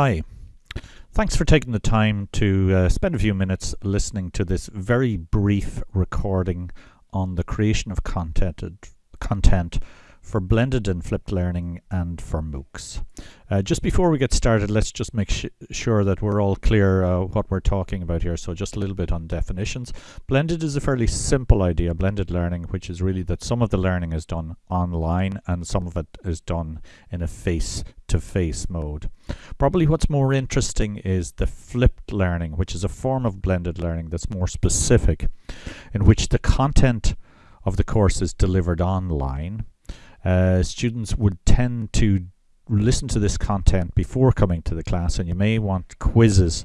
Hi. Thanks for taking the time to uh, spend a few minutes listening to this very brief recording on the creation of content, content for blended and flipped learning and for MOOCs. Uh, just before we get started, let's just make sure that we're all clear uh, what we're talking about here. So just a little bit on definitions. Blended is a fairly simple idea, blended learning, which is really that some of the learning is done online and some of it is done in a face-to-face -face mode. Probably what's more interesting is the flipped learning, which is a form of blended learning that's more specific, in which the content of the course is delivered online uh, students would tend to listen to this content before coming to the class and you may want quizzes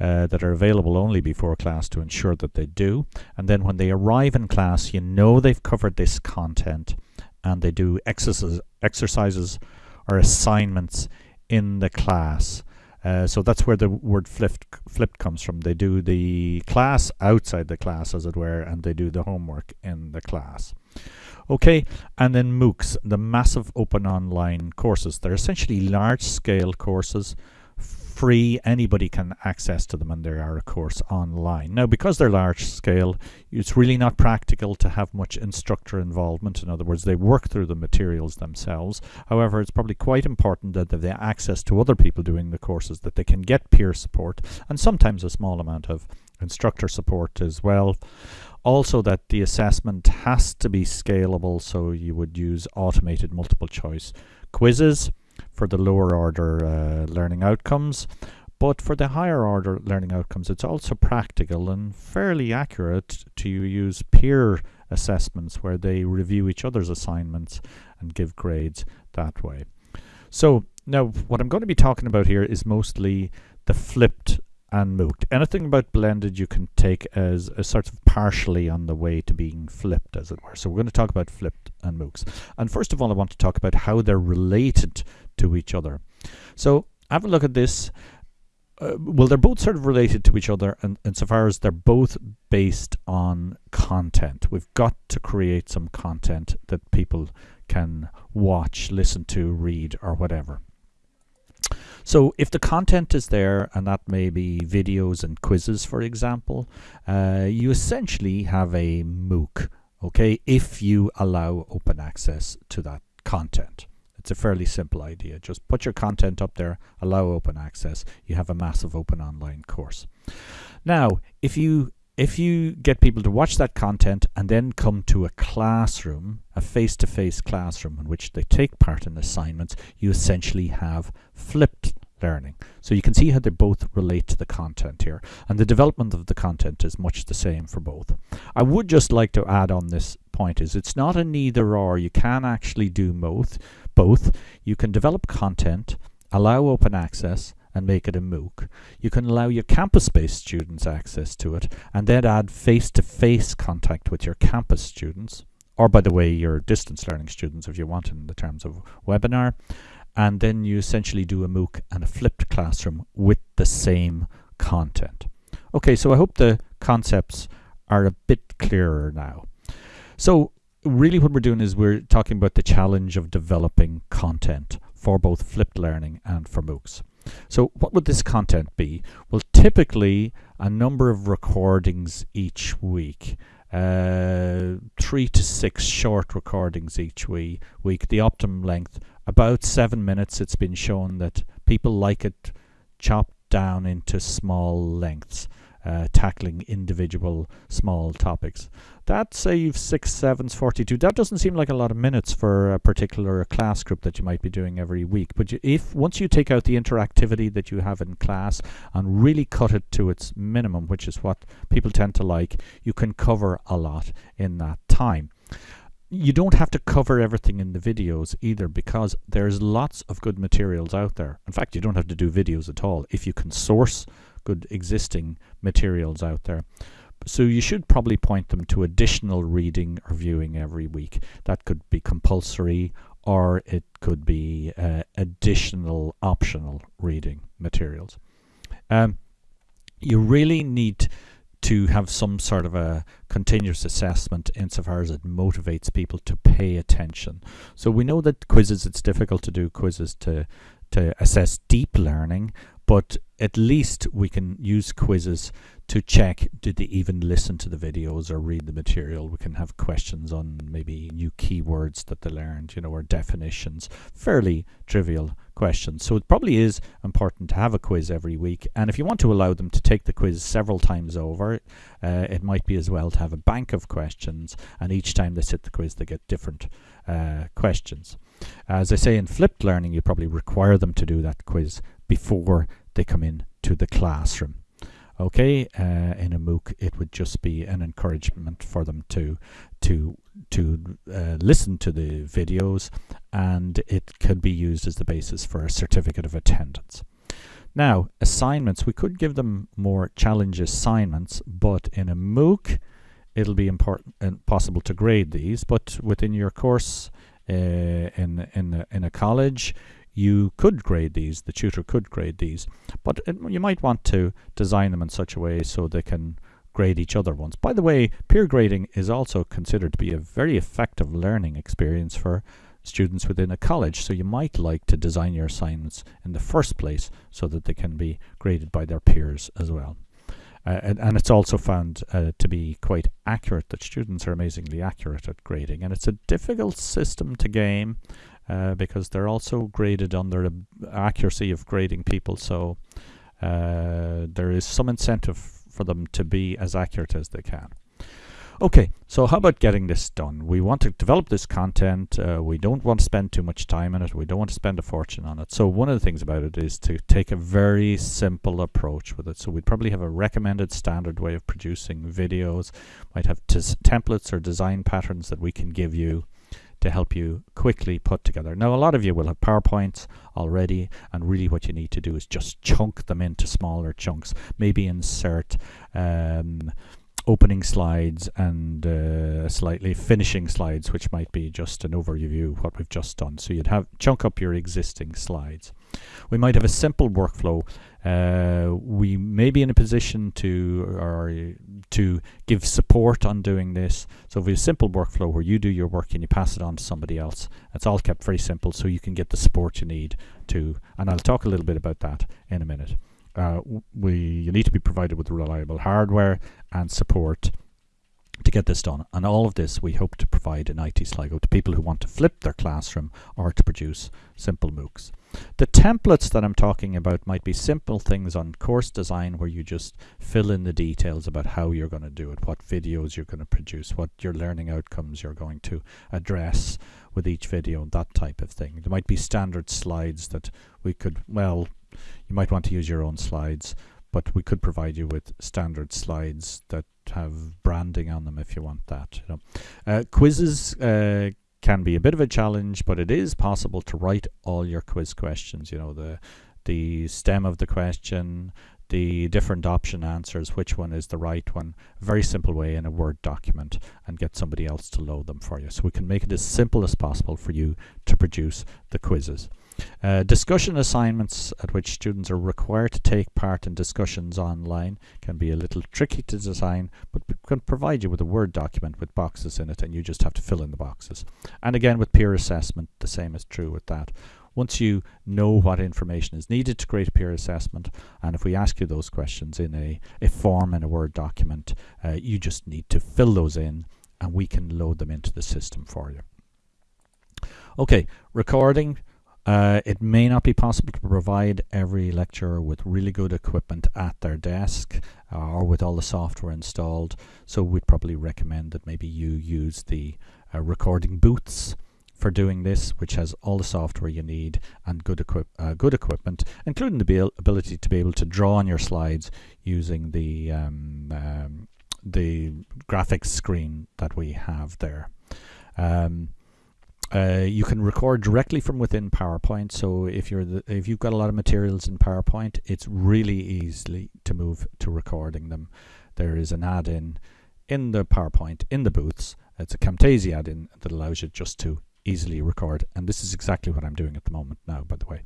uh, that are available only before class to ensure that they do and then when they arrive in class you know they've covered this content and they do exercises, exercises or assignments in the class uh, so that's where the word flipped, flipped comes from. They do the class outside the class, as it were, and they do the homework in the class. Okay, and then MOOCs, the massive open online courses. They're essentially large-scale courses, free, anybody can access to them and they are of course online. Now because they're large scale, it's really not practical to have much instructor involvement. In other words, they work through the materials themselves. However, it's probably quite important that they have access to other people doing the courses, that they can get peer support and sometimes a small amount of instructor support as well. Also that the assessment has to be scalable, so you would use automated multiple choice quizzes for the lower order uh, learning outcomes. But for the higher order learning outcomes, it's also practical and fairly accurate to use peer assessments where they review each other's assignments and give grades that way. So now what I'm going to be talking about here is mostly the flipped and MOOC. Anything about blended you can take as a sort of partially on the way to being flipped, as it were. So we're going to talk about flipped and MOOCs. And first of all, I want to talk about how they're related to each other. So have a look at this. Uh, well, they're both sort of related to each other and insofar as they're both based on content. We've got to create some content that people can watch, listen to, read, or whatever. So if the content is there, and that may be videos and quizzes, for example, uh, you essentially have a MOOC, okay, if you allow open access to that content. It's a fairly simple idea. Just put your content up there, allow open access, you have a massive open online course. Now, if you if you get people to watch that content and then come to a classroom, a face-to-face -face classroom in which they take part in assignments, you essentially have flipped learning. So you can see how they both relate to the content here. And the development of the content is much the same for both. I would just like to add on this point is it's not a neither or. You can actually do both. Both. You can develop content, allow open access, and make it a MOOC. You can allow your campus-based students access to it and then add face-to-face -face contact with your campus students or by the way your distance learning students if you want in the terms of webinar and then you essentially do a MOOC and a flipped classroom with the same content. Okay, so I hope the concepts are a bit clearer now. So really what we're doing is we're talking about the challenge of developing content for both flipped learning and for MOOCs. So what would this content be? Well, typically a number of recordings each week. Uh, three to six short recordings each week. The optimum length, about seven minutes. It's been shown that people like it chopped down into small lengths uh, tackling individual small topics. That saves 6 sevens 42. That doesn't seem like a lot of minutes for a particular class group that you might be doing every week. But you, if once you take out the interactivity that you have in class and really cut it to its minimum, which is what people tend to like, you can cover a lot in that time you don't have to cover everything in the videos either because there's lots of good materials out there. In fact, you don't have to do videos at all. If you can source good existing materials out there. So you should probably point them to additional reading or viewing every week. That could be compulsory or it could be uh, additional optional reading materials. Um, you really need to have some sort of a continuous assessment insofar as it motivates people to pay attention. So we know that quizzes, it's difficult to do quizzes to to assess deep learning, but at least we can use quizzes to check did they even listen to the videos or read the material. We can have questions on maybe new keywords that they learned, you know, or definitions, fairly trivial questions. So it probably is important to have a quiz every week. And if you want to allow them to take the quiz several times over, uh, it might be as well to have a bank of questions. And each time they sit the quiz, they get different uh, questions. As I say in flipped learning, you probably require them to do that quiz before they come in to the classroom. Okay, uh, in a MOOC, it would just be an encouragement for them to to to uh, listen to the videos, and it could be used as the basis for a certificate of attendance. Now, assignments, we could give them more challenge assignments, but in a MOOC, it'll be important and possible to grade these. But within your course uh, in in in a college, you could grade these, the tutor could grade these, but it, you might want to design them in such a way so they can grade each other once. By the way, peer grading is also considered to be a very effective learning experience for students within a college, so you might like to design your assignments in the first place so that they can be graded by their peers as well. Uh, and, and, it's also found uh, to be quite accurate that students are amazingly accurate at grading and it's a difficult system to game uh, because they're also graded on their accuracy of grading people. So uh, there is some incentive for them to be as accurate as they can. Okay, so how about getting this done? We want to develop this content. Uh, we don't want to spend too much time on it. We don't want to spend a fortune on it. So one of the things about it is to take a very simple approach with it. So we'd probably have a recommended standard way of producing videos. Might have templates or design patterns that we can give you to help you quickly put together. Now, a lot of you will have PowerPoints already, and really what you need to do is just chunk them into smaller chunks. Maybe insert um, opening slides and uh, slightly finishing slides, which might be just an overview of what we've just done. So you'd have chunk up your existing slides. We might have a simple workflow. Uh, we may be in a position to or to give support on doing this. So we have a simple workflow where you do your work and you pass it on to somebody else, it's all kept very simple so you can get the support you need to. And I'll talk a little bit about that in a minute uh, we you need to be provided with reliable hardware and support to get this done. And all of this we hope to provide in IT Sligo to people who want to flip their classroom or to produce simple MOOCs. The templates that I'm talking about might be simple things on course design where you just fill in the details about how you're going to do it, what videos you're going to produce, what your learning outcomes you're going to address with each video, that type of thing. There might be standard slides that we could, well, you might want to use your own slides, but we could provide you with standard slides that have branding on them if you want that. You know. Uh, quizzes uh, can be a bit of a challenge, but it is possible to write all your quiz questions. You know the the stem of the question, the different option answers, which one is the right one, very simple way in a Word document and get somebody else to load them for you. So we can make it as simple as possible for you to produce the quizzes. Uh, discussion assignments at which students are required to take part in discussions online can be a little tricky to design, but we can provide you with a Word document with boxes in it and you just have to fill in the boxes. And again, with peer assessment, the same is true with that. Once you know what information is needed to create a peer assessment, and if we ask you those questions in a, a form in a Word document, uh, you just need to fill those in and we can load them into the system for you. Okay, recording. Uh, it may not be possible to provide every lecturer with really good equipment at their desk uh, or with all the software installed, so we'd probably recommend that maybe you use the uh, recording booths for doing this, which has all the software you need and good, equip uh, good equipment, including the ability to be able to draw on your slides using the um, um, the graphics screen that we have there. Um, uh, you can record directly from within PowerPoint. So if you're the, if you've got a lot of materials in PowerPoint, it's really easy to move to recording them. There is an add-in in the PowerPoint in the booths. It's a Camtasia add-in that allows you just to easily record, and this is exactly what I'm doing at the moment now. By the way,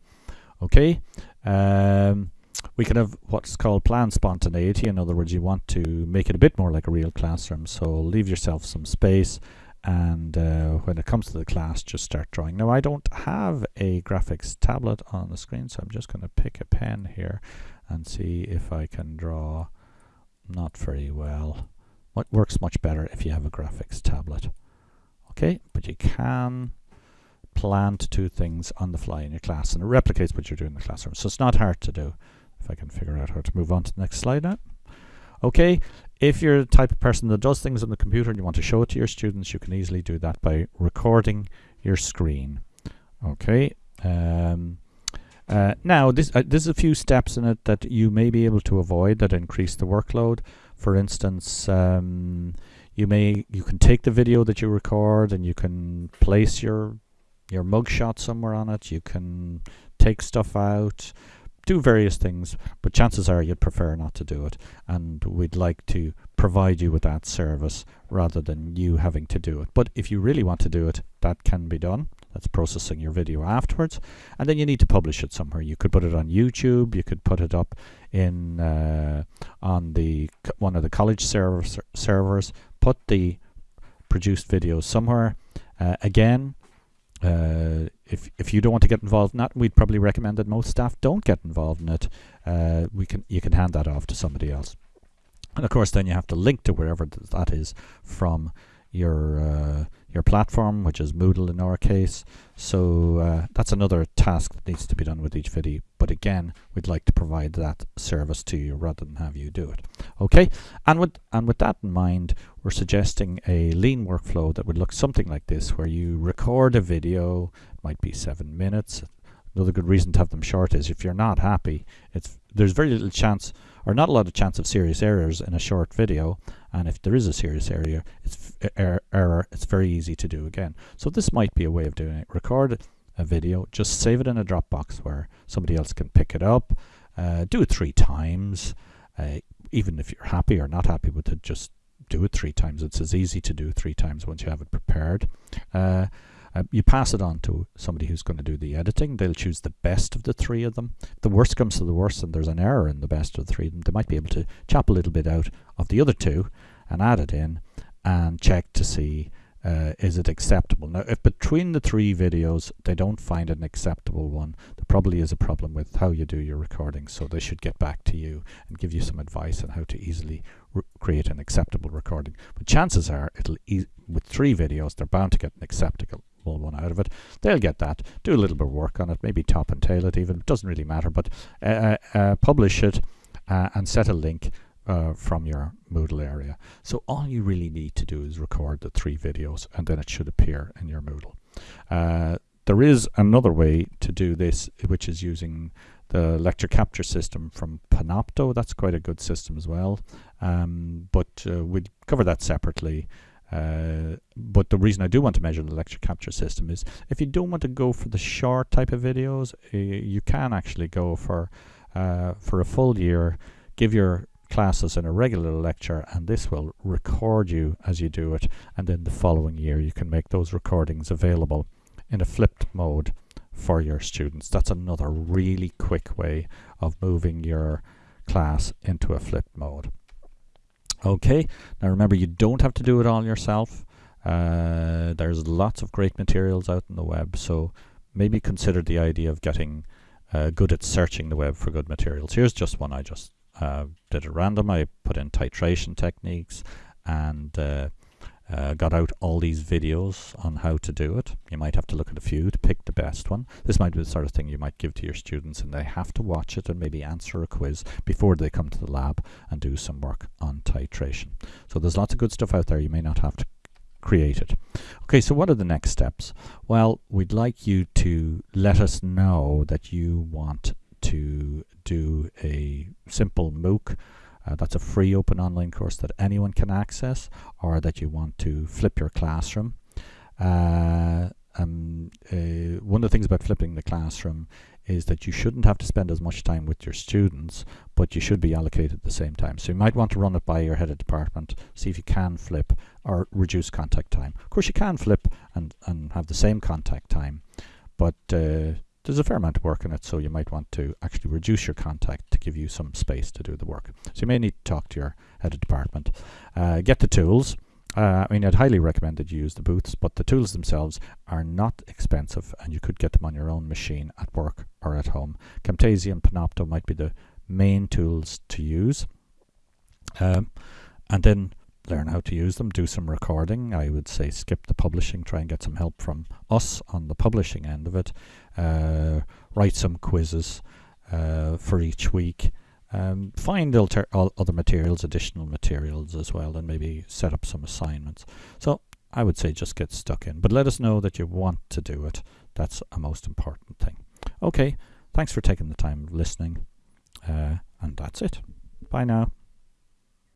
okay. Um, we can have what's called planned spontaneity. In other words, you want to make it a bit more like a real classroom. So leave yourself some space and uh, when it comes to the class just start drawing. Now I don't have a graphics tablet on the screen so I'm just going to pick a pen here and see if I can draw not very well. What works much better if you have a graphics tablet. Okay, but you can plan to do things on the fly in your class and it replicates what you're doing in the classroom. So it's not hard to do. If I can figure out how to move on to the next slide now. Okay, if you're the type of person that does things on the computer and you want to show it to your students, you can easily do that by recording your screen. Okay. Um, uh, now, this uh, there's a few steps in it that you may be able to avoid that increase the workload. For instance, um, you may you can take the video that you record and you can place your your mugshot somewhere on it. You can take stuff out do various things, but chances are you'd prefer not to do it. And we'd like to provide you with that service rather than you having to do it. But if you really want to do it, that can be done. That's processing your video afterwards. And then you need to publish it somewhere. You could put it on YouTube. You could put it up in uh, on the one of the college servers. servers. Put the produced video somewhere. Uh, again, uh, if if you don't want to get involved in that, we'd probably recommend that most staff don't get involved in it. Uh, we can you can hand that off to somebody else, and of course then you have to link to wherever th that is from your uh, your platform, which is Moodle in our case. So uh, that's another task that needs to be done with each video. But again, we'd like to provide that service to you rather than have you do it. Okay, and with and with that in mind, we're suggesting a lean workflow that would look something like this, where you record a video, might be seven minutes. Another good reason to have them short is if you're not happy, it's there's very little chance or not a lot of chance of serious errors in a short video. And if there is a serious error it's er error it's very easy to do again. So this might be a way of doing it. Record a video just save it in a Dropbox where somebody else can pick it up. Uh, do it three times. Uh, even if you're happy or not happy with it just do it three times. It's as easy to do three times once you have it prepared. Uh, uh, you pass it on to somebody who's going to do the editing. They'll choose the best of the three of them. If the worst comes to the worst and there's an error in the best of the three of them, they might be able to chop a little bit out of the other two and add it in and check to see uh, is it acceptable. Now, if between the three videos they don't find an acceptable one, there probably is a problem with how you do your recording, so they should get back to you and give you some advice on how to easily create an acceptable recording. But chances are, it'll e with three videos, they're bound to get an acceptable one out of it. They'll get that, do a little bit of work on it, maybe top and tail it even, doesn't really matter, but uh, uh, uh publish it uh, and set a link uh, from your Moodle area. So all you really need to do is record the three videos and then it should appear in your Moodle. There is another way to do this, which is using the lecture capture system from Panopto. That's quite a good system as well, um, but uh, we'll cover that separately. Uh, but the reason I do want to measure the lecture capture system is if you don't want to go for the short type of videos, you can actually go for uh, for a full year, give your classes in a regular lecture and this will record you as you do it and then the following year you can make those recordings available in a flipped mode for your students. That's another really quick way of moving your class into a flipped mode. Okay, now remember you don't have to do it all yourself. Uh, there's lots of great materials out on the web, so maybe consider the idea of getting uh, good at searching the web for good materials. Here's just one I just uh, did at random. I put in titration techniques and uh, got out all these videos on how to do it. You might have to look at a few to pick the best one. This might be the sort of thing you might give to your students and they have to watch it and maybe answer a quiz before they come to the lab and do some work on titration. So there's lots of good stuff out there. You may not have to create it. Okay, so what are the next steps? Well, we'd like you to let us know that you want to do a simple MOOC uh, that's a free open online course that anyone can access or that you want to flip your classroom. Uh, um, uh, one of the things about flipping the classroom is that you shouldn't have to spend as much time with your students, but you should be allocated at the same time. So you might want to run it by your head of department, see if you can flip or reduce contact time. Of course, you can flip and, and have the same contact time, but uh, there's a fair amount of work in it, so you might want to actually reduce your contact to give you some space to do the work. So you may need to talk to your head of department. Uh, get the tools. Uh, I mean, I'd highly recommend that you use the booths, but the tools themselves are not expensive and you could get them on your own machine at work or at home. Camtasia and Panopto might be the main tools to use. Um, and then learn how to use them, do some recording. I would say skip the publishing, try and get some help from us on the publishing end of it. Uh, write some quizzes uh, for each week. Um, find alter- other materials, additional materials as well, and maybe set up some assignments. So I would say just get stuck in, but let us know that you want to do it. That's a most important thing. Okay, thanks for taking the time listening, uh, and that's it. Bye now.